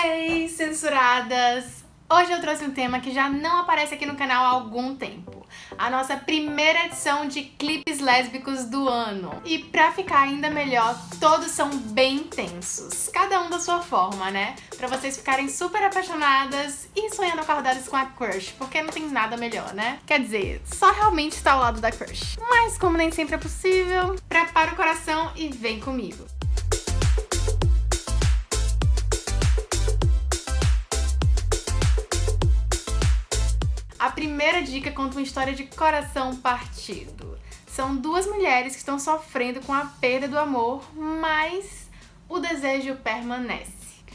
Hey, censuradas! Hoje eu trouxe um tema que já não aparece aqui no canal há algum tempo. A nossa primeira edição de clipes lésbicos do ano. E pra ficar ainda melhor, todos são bem intensos. Cada um da sua forma, né? Pra vocês ficarem super apaixonadas e sonhando acordadas com a crush, porque não tem nada melhor, né? Quer dizer, só realmente estar ao lado da crush. Mas como nem sempre é possível, prepara o coração e vem comigo. Primeira dica conta uma história de coração partido. São duas mulheres que estão sofrendo com a perda do amor, mas o desejo permanece.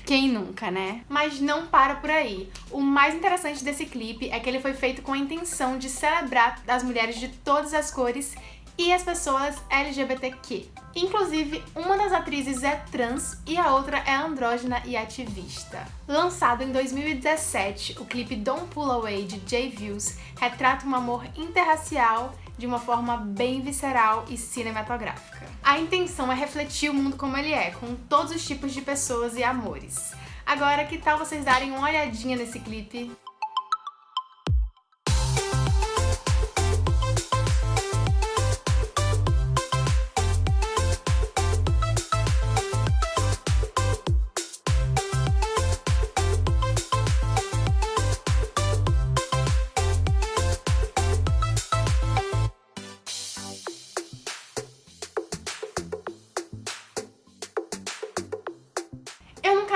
Quem nunca, né? Mas não para por aí. O mais interessante desse clipe é que ele foi feito com a intenção de celebrar as mulheres de todas as cores e as pessoas LGBTQ. Inclusive, uma das atrizes é trans e a outra é andrógena e ativista. Lançado em 2017, o clipe Don't Pull Away de Jay Views retrata um amor interracial de uma forma bem visceral e cinematográfica. A intenção é refletir o mundo como ele é, com todos os tipos de pessoas e amores. Agora, que tal vocês darem uma olhadinha nesse clipe?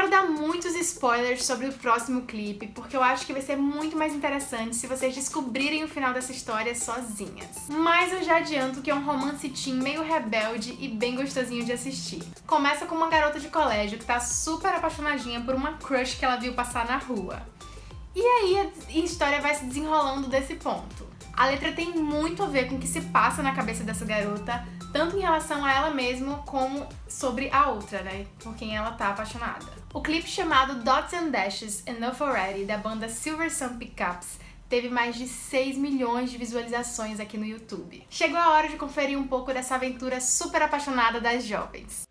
Quero dar muitos spoilers sobre o próximo clipe, porque eu acho que vai ser muito mais interessante se vocês descobrirem o final dessa história sozinhas. Mas eu já adianto que é um romance teen meio rebelde e bem gostosinho de assistir. Começa com uma garota de colégio que tá super apaixonadinha por uma crush que ela viu passar na rua. E aí a história vai se desenrolando desse ponto. A letra tem muito a ver com o que se passa na cabeça dessa garota, tanto em relação a ela mesma como sobre a outra, né? Por quem ela tá apaixonada. O clipe chamado Dots and Dashes Enough Already, da banda Silver Sun Pickups, teve mais de 6 milhões de visualizações aqui no YouTube. Chegou a hora de conferir um pouco dessa aventura super apaixonada das jovens.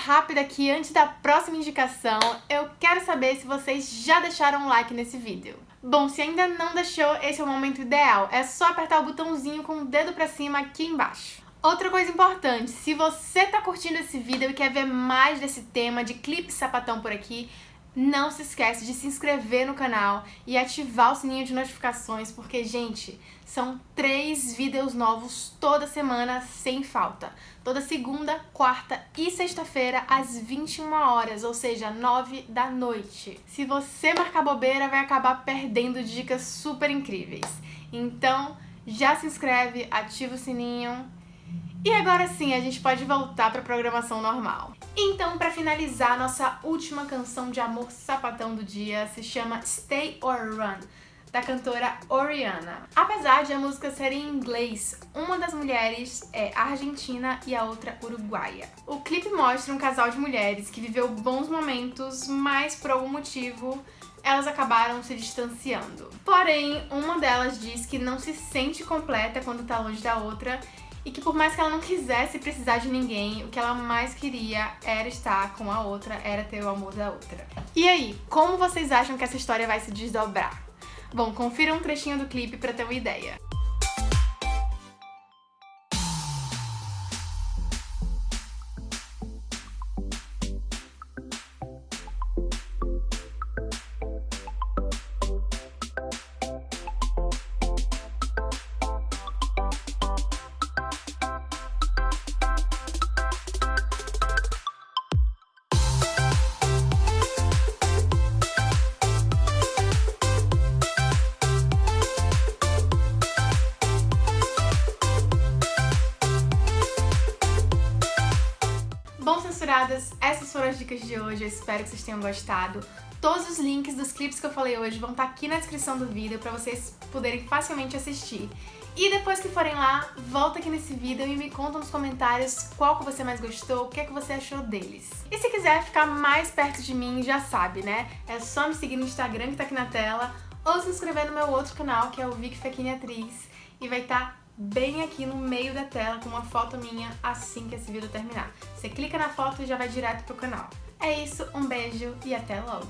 Rápida aqui antes da próxima indicação. Eu quero saber se vocês já deixaram um like nesse vídeo. Bom, se ainda não deixou, esse é o momento ideal. É só apertar o botãozinho com o dedo pra cima aqui embaixo. Outra coisa importante, se você tá curtindo esse vídeo e quer ver mais desse tema de clipe sapatão por aqui, não se esquece de se inscrever no canal e ativar o sininho de notificações, porque, gente, são três vídeos novos toda semana, sem falta. Toda segunda, quarta e sexta-feira, às 21 horas, ou seja, 9 da noite. Se você marcar bobeira, vai acabar perdendo dicas super incríveis. Então, já se inscreve, ativa o sininho e agora sim, a gente pode voltar para a programação normal. Então, para finalizar, nossa última canção de amor sapatão do dia se chama Stay or Run, da cantora Oriana. Apesar de a música ser em inglês, uma das mulheres é argentina e a outra uruguaia. O clipe mostra um casal de mulheres que viveu bons momentos, mas por algum motivo elas acabaram se distanciando. Porém, uma delas diz que não se sente completa quando tá longe da outra e que por mais que ela não quisesse precisar de ninguém, o que ela mais queria era estar com a outra, era ter o amor da outra. E aí, como vocês acham que essa história vai se desdobrar? Bom, confira um trechinho do clipe pra ter uma ideia. Essas foram as dicas de hoje, eu espero que vocês tenham gostado. Todos os links dos clipes que eu falei hoje vão estar aqui na descrição do vídeo para vocês poderem facilmente assistir. E depois que forem lá, volta aqui nesse vídeo e me conta nos comentários qual que você mais gostou, o que é que você achou deles. E se quiser ficar mais perto de mim, já sabe, né? É só me seguir no Instagram que tá aqui na tela, ou se inscrever no meu outro canal, que é o Vic Fequini Atriz, e vai estar tá bem aqui no meio da tela com uma foto minha assim que esse vídeo terminar. Você clica na foto e já vai direto pro canal. É isso, um beijo e até logo!